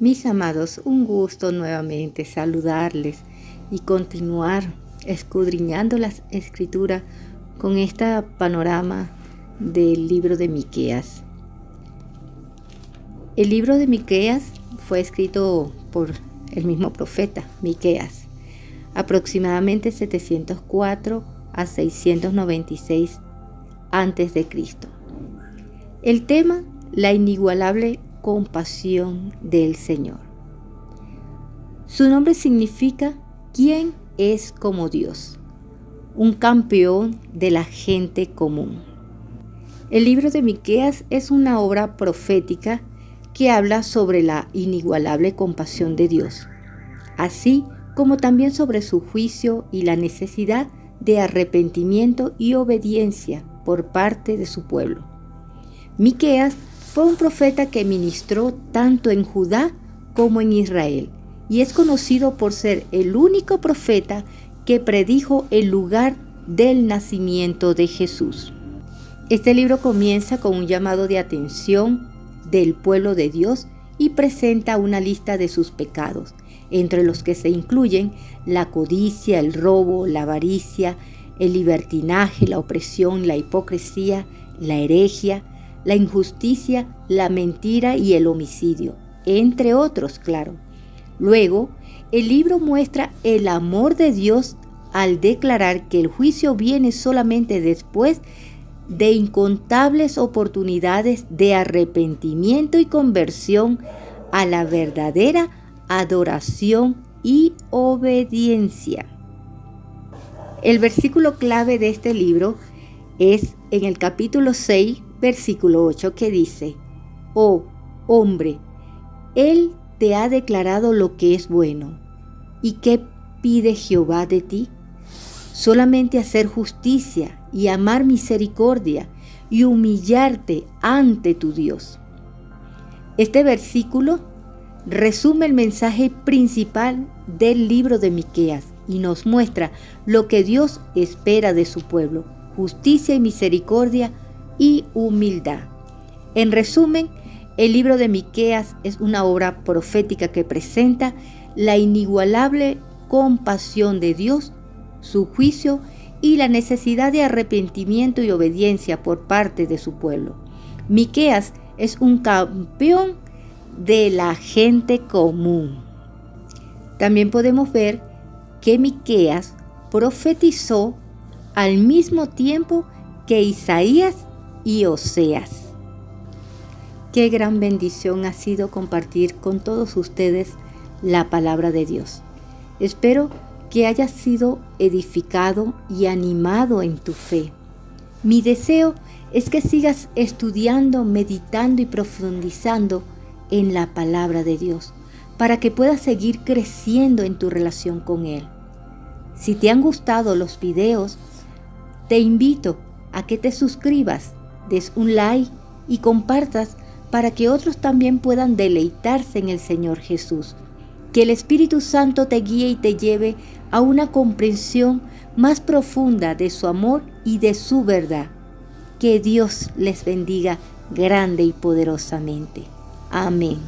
Mis amados, un gusto nuevamente saludarles y continuar escudriñando las escrituras con este panorama del libro de Miqueas. El libro de Miqueas fue escrito por el mismo profeta, Miqueas, aproximadamente 704 a 696 antes de Cristo. El tema, la inigualable compasión del Señor. Su nombre significa ¿quién es como Dios? Un campeón de la gente común. El libro de Miqueas es una obra profética que habla sobre la inigualable compasión de Dios, así como también sobre su juicio y la necesidad de arrepentimiento y obediencia por parte de su pueblo. Miqueas fue un profeta que ministró tanto en Judá como en Israel y es conocido por ser el único profeta que predijo el lugar del nacimiento de Jesús. Este libro comienza con un llamado de atención del pueblo de Dios y presenta una lista de sus pecados, entre los que se incluyen la codicia, el robo, la avaricia, el libertinaje, la opresión, la hipocresía, la herejia, la injusticia, la mentira y el homicidio, entre otros, claro. Luego, el libro muestra el amor de Dios al declarar que el juicio viene solamente después de incontables oportunidades de arrepentimiento y conversión a la verdadera adoración y obediencia. El versículo clave de este libro es en el capítulo 6, versículo 8 que dice, Oh hombre, Él te ha declarado lo que es bueno. ¿Y qué pide Jehová de ti? Solamente hacer justicia y amar misericordia y humillarte ante tu Dios. Este versículo resume el mensaje principal del libro de Miqueas y nos muestra lo que Dios espera de su pueblo, justicia y misericordia y humildad. En resumen, el libro de Miqueas es una obra profética que presenta la inigualable compasión de Dios, su juicio y la necesidad de arrepentimiento y obediencia por parte de su pueblo. Miqueas es un campeón de la gente común. También podemos ver que Miqueas profetizó al mismo tiempo que Isaías y Oseas. Qué gran bendición ha sido compartir con todos ustedes la palabra de Dios. Espero que hayas sido edificado y animado en tu fe. Mi deseo es que sigas estudiando, meditando y profundizando en la palabra de Dios para que puedas seguir creciendo en tu relación con Él. Si te han gustado los videos, te invito a que te suscribas, des un like y compartas para que otros también puedan deleitarse en el Señor Jesús. Que el Espíritu Santo te guíe y te lleve a una comprensión más profunda de su amor y de su verdad. Que Dios les bendiga grande y poderosamente. Amén.